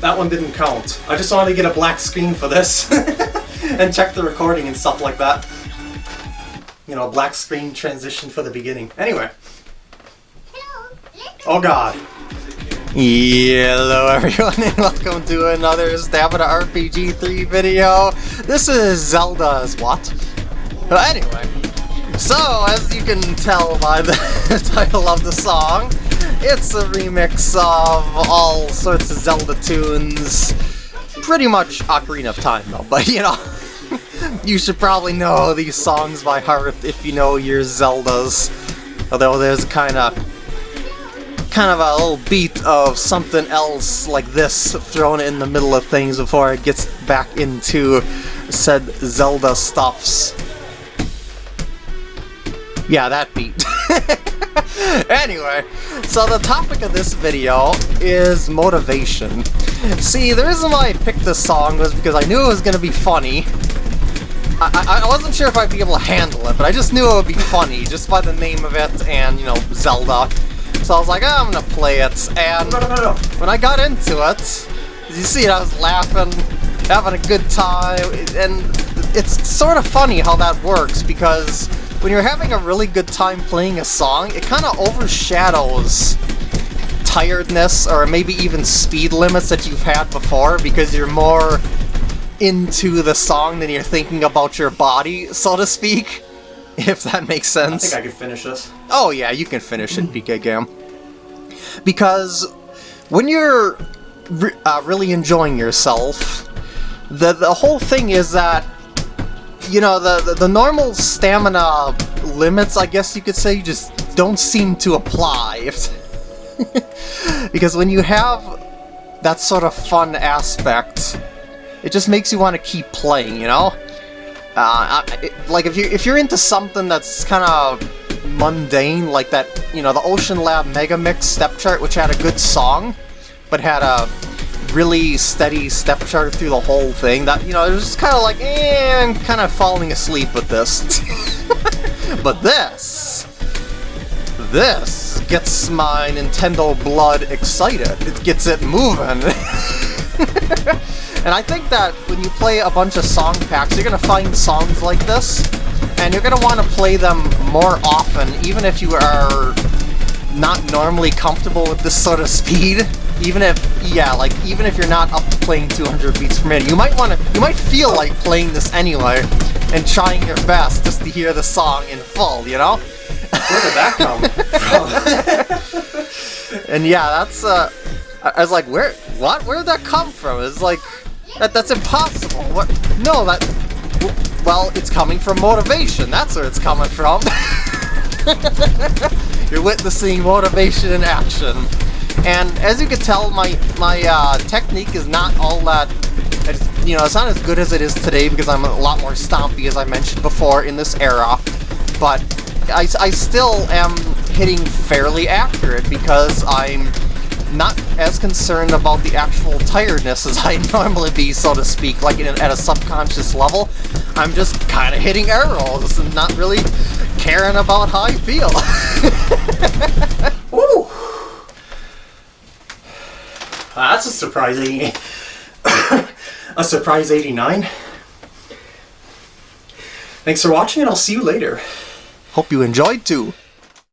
that one didn't count. I just wanted to get a black screen for this and check the recording and stuff like that. You know, a black screen transition for the beginning. Anyway. Oh god. Hello everyone and welcome to another Stamina RPG 3 video. This is Zelda's what? But anyway, so as you can tell by the title of the song, it's a remix of all sorts of Zelda tunes. Pretty much Ocarina of Time though, but you know, you should probably know these songs by heart if you know your Zeldas. Although there's kind of kind of a little beat of something else like this thrown in the middle of things before it gets back into said Zelda stuffs. Yeah, that beat. anyway, so the topic of this video is motivation. See, the reason why I picked this song was because I knew it was going to be funny. I, I, I, wasn't sure if I'd be able to handle it, but I just knew it would be funny just by the name of it and, you know, Zelda. So I was like, oh, I'm gonna play it, and no, no, no, when I got into it, you see, I was laughing, having a good time, and it's sort of funny how that works, because when you're having a really good time playing a song, it kind of overshadows tiredness, or maybe even speed limits that you've had before, because you're more into the song than you're thinking about your body, so to speak. If that makes sense. I think I can finish this. Oh yeah, you can finish it, PK Gam because when you're re uh, really enjoying yourself, the the whole thing is that you know the, the the normal stamina limits, I guess you could say, just don't seem to apply. because when you have that sort of fun aspect, it just makes you want to keep playing, you know? Uh, it, like if you're, if you're into something that's kind of mundane, like that, you know, the Oceanlab Mega Mix step chart, which had a good song, but had a really steady step chart through the whole thing. That, you know, it was just kind of like, eh, I'm kind of falling asleep with this. but this, this gets my Nintendo blood excited. It gets it moving. and I think that when you play a bunch of song packs, you're going to find songs like this and you're going to want to play them more often, even if you are not normally comfortable with this sort of speed. Even if, yeah, like, even if you're not up to playing 200 beats per minute, you might want to, you might feel like playing this anyway, and trying your best just to hear the song in full, you know? Where did that come from? and yeah, that's, uh, I was like, where, what? Where did that come from? It's like, that, that's impossible. What? No, that, well, it's coming from motivation. That's where it's coming from. You're witnessing motivation in action. And as you can tell, my, my uh, technique is not all that... You know, it's not as good as it is today because I'm a lot more stompy, as I mentioned before, in this era. But I, I still am hitting fairly accurate because I'm not as concerned about the actual tiredness as I normally be, so to speak, like at a subconscious level. I'm just kind of hitting arrows and not really caring about how I feel. Ooh. That's a surprising... a surprise 89. Thanks for watching and I'll see you later. Hope you enjoyed too.